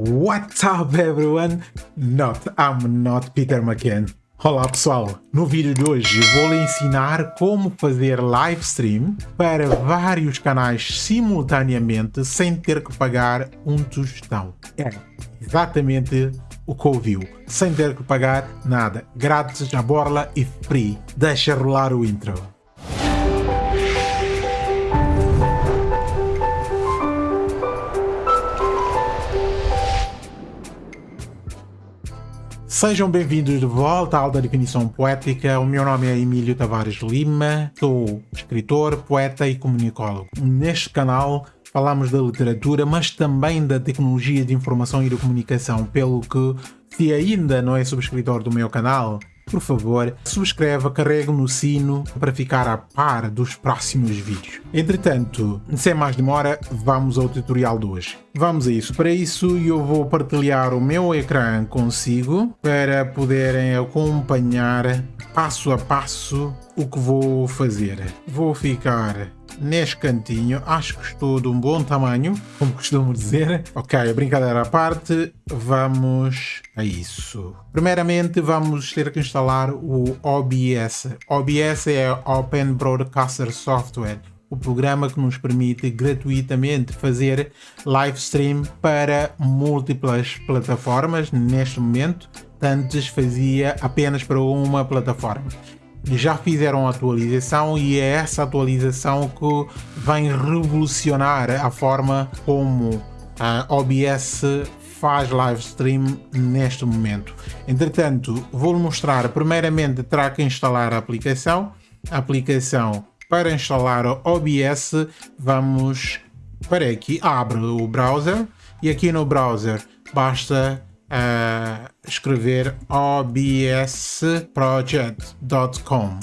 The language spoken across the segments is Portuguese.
What's up everyone? Not, I'm not Peter McCann. Olá pessoal, no vídeo de hoje vou lhe ensinar como fazer live stream para vários canais simultaneamente sem ter que pagar um tostão. É exatamente o que ouviu, sem ter que pagar nada, grátis a borla e free. Deixa rolar o intro. Sejam bem-vindos de volta à Alta Definição Poética. O meu nome é Emílio Tavares Lima, sou escritor, poeta e comunicólogo. Neste canal falamos da literatura, mas também da tecnologia de informação e de comunicação, pelo que, se ainda não é subscritor do meu canal, por favor, subscreva, carregue no sino para ficar a par dos próximos vídeos. Entretanto, sem mais demora, vamos ao tutorial de hoje. Vamos a isso. Para isso, eu vou partilhar o meu ecrã consigo para poderem acompanhar passo a passo o que vou fazer. Vou ficar neste cantinho, acho que estou de um bom tamanho, como costumo dizer. Ok, brincadeira à parte, vamos a isso. Primeiramente vamos ter que instalar o OBS. OBS é Open Broadcaster Software o programa que nos permite gratuitamente fazer live stream para múltiplas plataformas neste momento. Antes fazia apenas para uma plataforma já fizeram a atualização e é essa atualização que vem revolucionar a forma como a OBS faz live stream neste momento. Entretanto, vou-lhe mostrar, primeiramente terá que instalar a aplicação. A aplicação para instalar o OBS, vamos para aqui, abre o browser e aqui no browser basta uh, escrever obsproject.com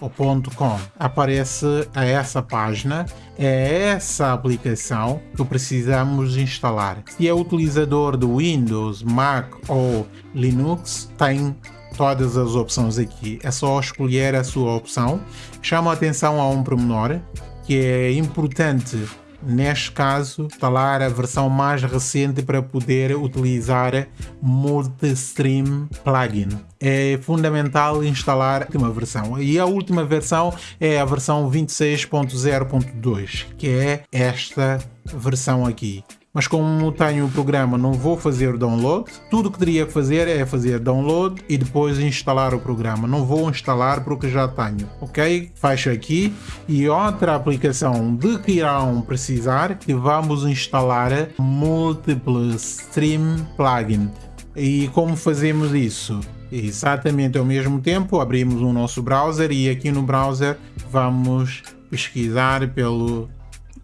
ou .com. Aparece a essa página é essa aplicação que precisamos instalar. Se é utilizador do Windows, Mac ou Linux tem todas as opções aqui. É só escolher a sua opção. Chama atenção a um pormenor que é importante neste caso, instalar a versão mais recente para poder utilizar Multistream Plugin. É fundamental instalar a última versão e a última versão é a versão 26.0.2, que é esta versão aqui mas como tenho o programa não vou fazer download, tudo que teria que fazer é fazer download e depois instalar o programa, não vou instalar porque já tenho, ok? Fecho aqui e outra aplicação de que irão precisar que vamos instalar Multiple Stream Plugin. E como fazemos isso? Exatamente ao mesmo tempo abrimos o nosso browser e aqui no browser vamos pesquisar pelo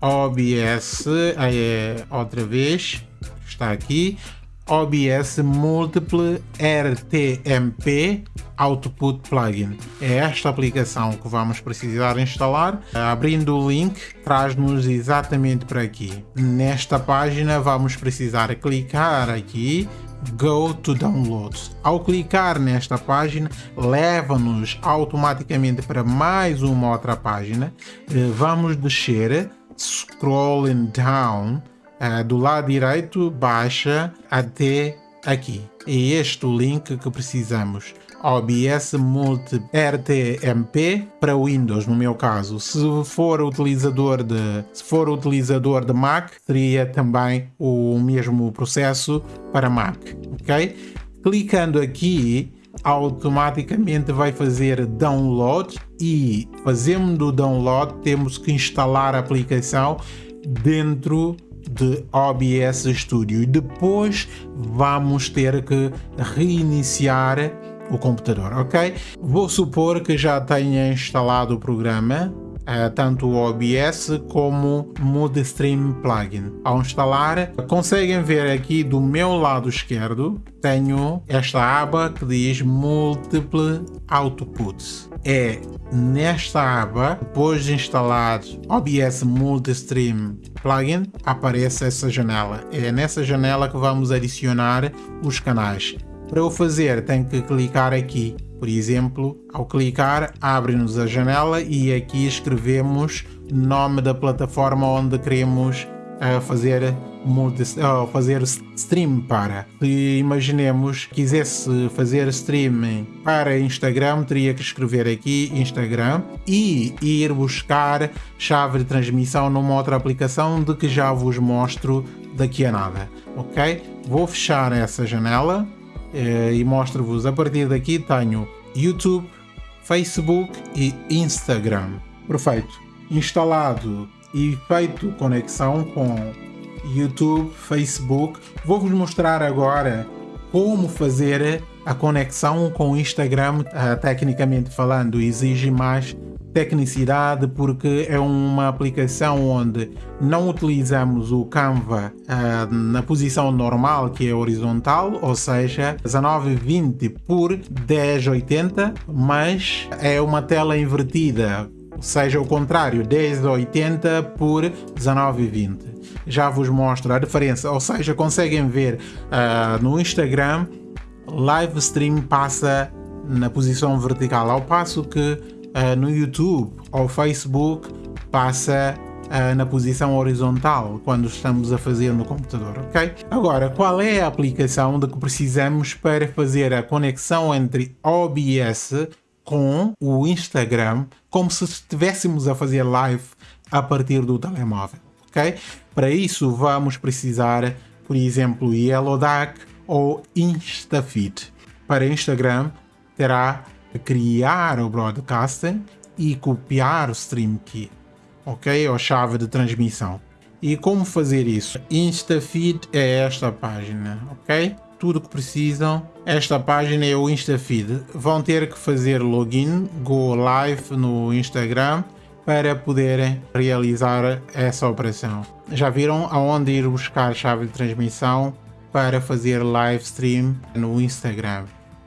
OBS, é, outra vez, está aqui, OBS Multiple RTMP Output Plugin. É esta aplicação que vamos precisar instalar. Abrindo o link, traz-nos exatamente para aqui. Nesta página vamos precisar clicar aqui Go to Download. Ao clicar nesta página, leva-nos automaticamente para mais uma outra página. Eh, vamos descer scrolling down uh, do lado direito baixa até aqui. É este o link que precisamos. OBS Multi RTMP para Windows, no meu caso. Se for utilizador de, se for utilizador de Mac, seria também o mesmo processo para Mac, ok? Clicando aqui, automaticamente vai fazer download e fazendo o download temos que instalar a aplicação dentro de OBS Studio e depois vamos ter que reiniciar o computador, ok? Vou supor que já tenha instalado o programa tanto o OBS como o Multistream Plugin. Ao instalar, conseguem ver aqui do meu lado esquerdo, tenho esta aba que diz Multiple Outputs. É nesta aba, depois de instalar OBS Multistream Plugin, aparece essa janela. É nessa janela que vamos adicionar os canais. Para o fazer, tenho que clicar aqui por exemplo, ao clicar, abre-nos a janela e aqui escrevemos nome da plataforma onde queremos uh, fazer fazer stream para. Se imaginemos quisesse fazer streaming para Instagram, teria que escrever aqui Instagram e ir buscar chave de transmissão numa outra aplicação de que já vos mostro daqui a nada, ok? Vou fechar essa janela eh, e mostro-vos a partir daqui tenho YouTube, Facebook e Instagram. Perfeito. Instalado e feito conexão com YouTube, Facebook. Vou-vos mostrar agora como fazer a conexão com o Instagram, uh, tecnicamente falando, exige mais tecnicidade porque é uma aplicação onde não utilizamos o Canva uh, na posição normal que é horizontal, ou seja 1920 por 1080, mas é uma tela invertida, ou seja, o contrário, 1080 por 1920 já vos mostro a diferença, ou seja, conseguem ver uh, no Instagram, live stream passa na posição vertical, ao passo que uh, no YouTube ou Facebook passa uh, na posição horizontal quando estamos a fazer no computador, ok? Agora, qual é a aplicação de que precisamos para fazer a conexão entre OBS com o Instagram, como se estivéssemos a fazer live a partir do telemóvel, ok? Para isso vamos precisar, por exemplo, Yellowduck ou Instafeed. Para Instagram terá que criar o broadcasting e copiar o stream key, ok? Ou chave de transmissão. E como fazer isso? Instafeed é esta página, ok? Tudo que precisam. Esta página é o Instafeed. Vão ter que fazer login, go live no Instagram para poderem realizar essa operação. Já viram aonde ir buscar chave de transmissão para fazer live stream no Instagram.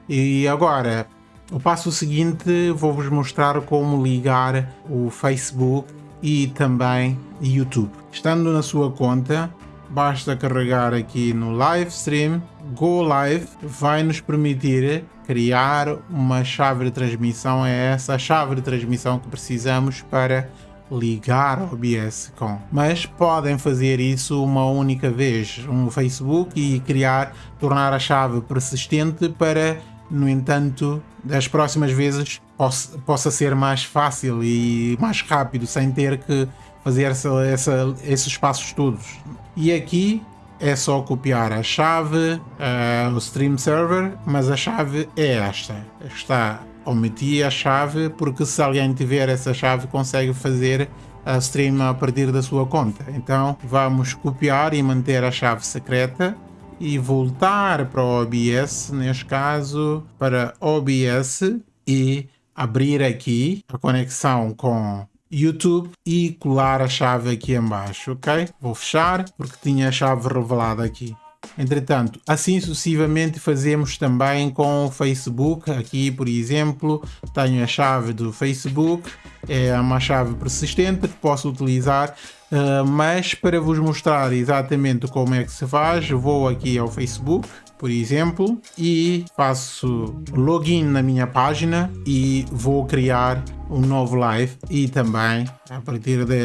E agora, o passo seguinte, vou-vos mostrar como ligar o Facebook e também YouTube. Estando na sua conta, basta carregar aqui no live stream, Go Live vai nos permitir criar uma chave de transmissão, é essa chave de transmissão que precisamos para ligar o OBS com. Mas podem fazer isso uma única vez no Facebook e criar, tornar a chave persistente para, no entanto, das próximas vezes possa, possa ser mais fácil e mais rápido, sem ter que fazer essa, essa, esses passos todos. E aqui é só copiar a chave, uh, o stream server, mas a chave é esta. Está omiti a chave porque se alguém tiver essa chave consegue fazer a stream a partir da sua conta. Então vamos copiar e manter a chave secreta e voltar para o OBS, neste caso para OBS e abrir aqui a conexão com YouTube e colar a chave aqui embaixo, ok? Vou fechar porque tinha a chave revelada aqui. Entretanto, assim sucessivamente fazemos também com o Facebook. Aqui, por exemplo, tenho a chave do Facebook, é uma chave persistente que posso utilizar, uh, mas para vos mostrar exatamente como é que se faz, vou aqui ao Facebook, por exemplo, e faço login na minha página e vou criar um novo live. E também a partir, de,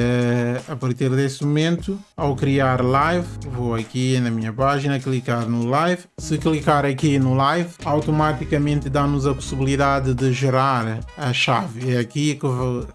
a partir desse momento ao criar live vou aqui na minha página clicar no live. Se clicar aqui no live automaticamente dá-nos a possibilidade de gerar a chave. É aqui que,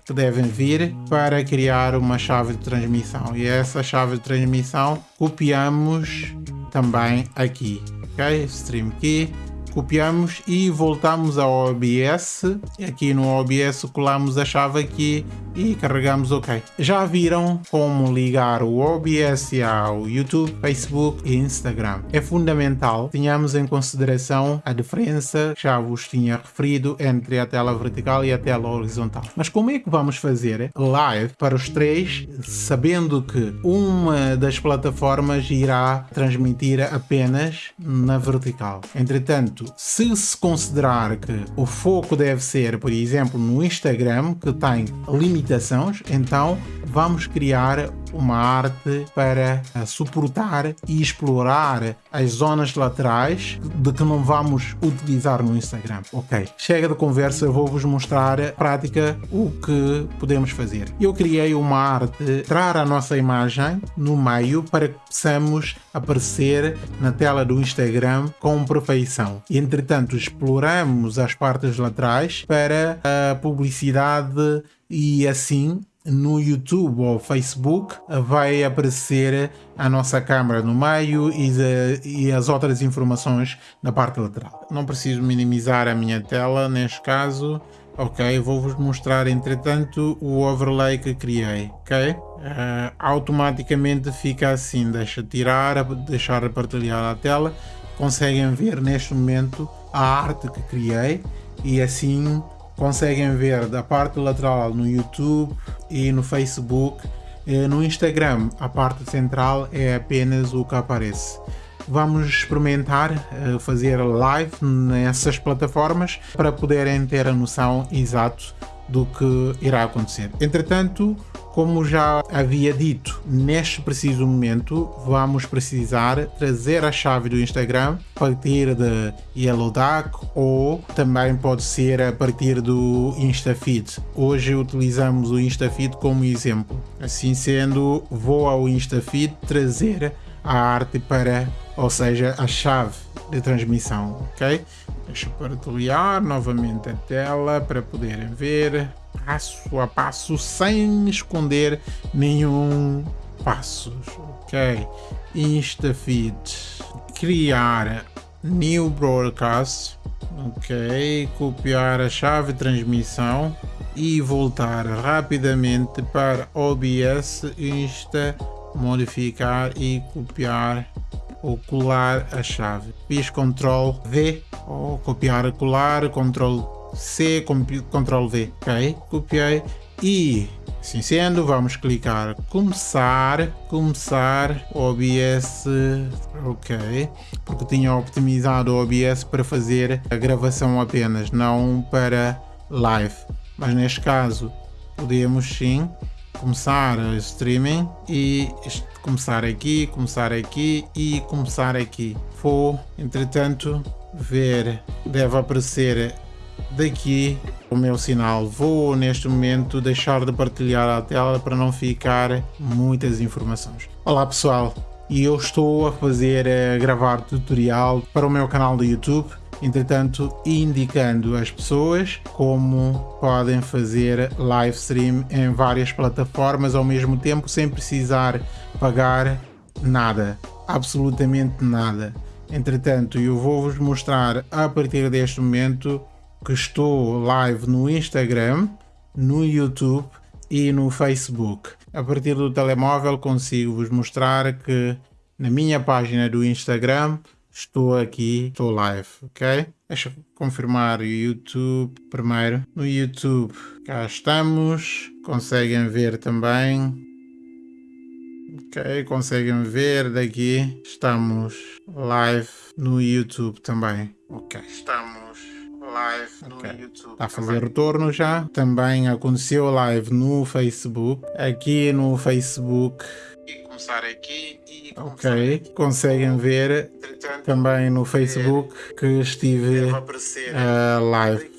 que devem vir para criar uma chave de transmissão. E essa chave de transmissão copiamos também aqui ok stream key copiamos e voltamos ao OBS. Aqui no OBS colamos a chave aqui e carregamos OK. Já viram como ligar o OBS ao YouTube, Facebook e Instagram. É fundamental tenhamos em consideração a diferença que já vos tinha referido entre a tela vertical e a tela horizontal. Mas como é que vamos fazer live para os três, sabendo que uma das plataformas irá transmitir apenas na vertical? Entretanto, se se considerar que o foco deve ser, por exemplo, no Instagram, que tem limitações, então vamos criar uma arte para eh, suportar e explorar as zonas laterais de que não vamos utilizar no Instagram. Ok, chega de conversa, eu vou-vos mostrar a prática o que podemos fazer. Eu criei uma arte, entrar a nossa imagem no meio para que possamos aparecer na tela do Instagram com perfeição. Entretanto, exploramos as partes laterais para a publicidade e assim no YouTube ou Facebook vai aparecer a nossa câmera no meio e, de, e, as outras informações na parte lateral. Não preciso minimizar a minha tela neste caso. Ok, vou-vos mostrar entretanto o overlay que criei, ok? Uh, automaticamente fica assim, deixa tirar, deixar partilhar a tela. Conseguem ver neste momento a arte que criei e assim conseguem ver da parte lateral no YouTube e no Facebook. No Instagram, a parte central é apenas o que aparece. Vamos experimentar eh, fazer live nessas plataformas para poderem ter a noção exato do que irá acontecer. Entretanto, como já havia dito, neste preciso momento vamos precisar trazer a chave do Instagram a partir de Yellow Duck ou também pode ser a partir do InstaFeed. Hoje utilizamos o InstaFeed como exemplo. Assim sendo, vou ao InstaFeed trazer a arte para, ou seja, a chave de transmissão, ok? Deixa eu partilhar novamente a tela para poderem ver passo a passo sem esconder nenhum passos, ok? InstaFeed, criar New Broadcast, ok? Copiar a chave de transmissão e voltar rapidamente para OBS Insta, modificar e copiar ou colar a chave. Fiz Ctrl V ou copiar colar, Ctrl C, Ctrl V, ok? Copiei. E assim sendo, vamos clicar. Começar, começar OBS, ok, porque tinha optimizado o OBS para fazer a gravação apenas, não para live, mas neste caso podemos sim começar o streaming e começar aqui, começar aqui e começar aqui. Vou, entretanto, ver, deve aparecer daqui o meu sinal. Vou neste momento deixar de partilhar a tela para não ficar muitas informações. Olá pessoal, e eu estou a fazer a eh, gravar tutorial para o meu canal do YouTube entretanto indicando às pessoas como podem fazer live stream em várias plataformas ao mesmo tempo sem precisar pagar nada, absolutamente nada. Entretanto, eu vou-vos mostrar a partir deste momento que estou live no Instagram, no YouTube e no Facebook. A partir do telemóvel consigo vos mostrar que na minha página do Instagram estou aqui, estou live, ok? Deixa eu confirmar o YouTube primeiro. No YouTube cá estamos, conseguem ver também. Ok, conseguem ver daqui. Estamos live no YouTube também. Ok, estamos live no okay. YouTube. Está a fazer também. retorno já. Também aconteceu live no Facebook. Aqui no Facebook. E começar aqui e começar Ok, aqui. conseguem ver Entretanto, também no Facebook que estive uh, live.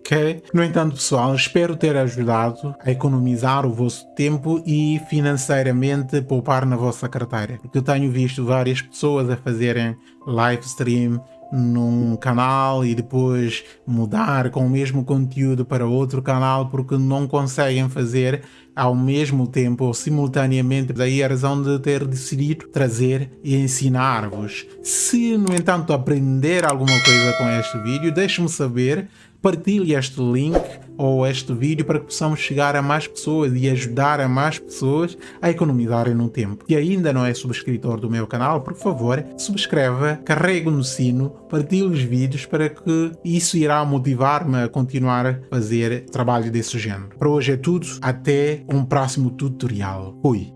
Ok? No entanto, pessoal, espero ter ajudado a economizar o vosso tempo e financeiramente poupar na vossa carteira. Porque eu tenho visto várias pessoas a fazerem live stream num canal e depois mudar com o mesmo conteúdo para outro canal porque não conseguem fazer ao mesmo tempo ou simultaneamente. Daí a razão de ter decidido trazer e ensinar-vos. Se, no entanto, aprender alguma coisa com este vídeo, deixe-me saber partilhe este link ou este vídeo para que possamos chegar a mais pessoas e ajudar a mais pessoas a economizarem no tempo. Se ainda não é subscritor do meu canal, por favor, subscreva, carregue no sino, partilhe os vídeos para que isso irá motivar-me a continuar a fazer trabalho desse género. Para hoje é tudo, até um próximo tutorial. Fui!